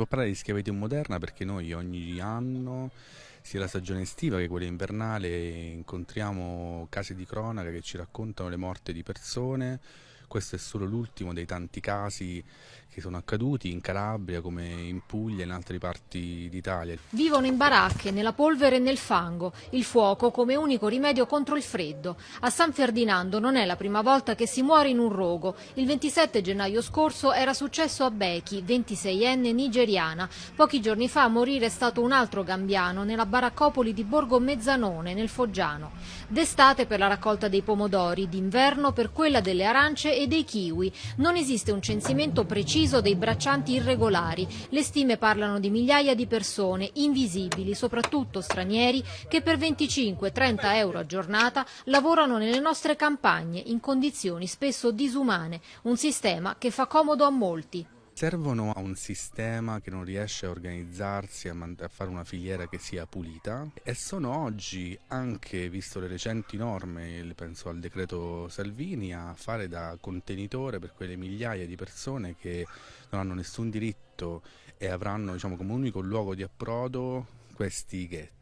può parlare di schiavitù moderna perché noi ogni anno, sia la stagione estiva che quella invernale, incontriamo case di cronaca che ci raccontano le morte di persone. Questo è solo l'ultimo dei tanti casi che sono accaduti in Calabria come in Puglia e in altre parti d'Italia. Vivono in baracche, nella polvere e nel fango, il fuoco come unico rimedio contro il freddo. A San Ferdinando non è la prima volta che si muore in un rogo. Il 27 gennaio scorso era successo a Beki, 26enne nigeriana. Pochi giorni fa a morire è stato un altro gambiano nella baraccopoli di Borgo Mezzanone, nel Foggiano. D'estate per la raccolta dei pomodori, d'inverno per quella delle arance e dei kiwi. Non esiste un censimento preciso dei braccianti irregolari. Le stime parlano di migliaia di persone, invisibili, soprattutto stranieri, che per 25-30 euro a giornata lavorano nelle nostre campagne in condizioni spesso disumane, un sistema che fa comodo a molti servono a un sistema che non riesce a organizzarsi, a, a, fare una filiera che sia pulita e sono oggi, anche visto le recenti norme, penso al decreto Salvini, a fare da contenitore per quelle migliaia di persone che non hanno nessun diritto e avranno diciamo, come unico luogo di approdo questi ghetti.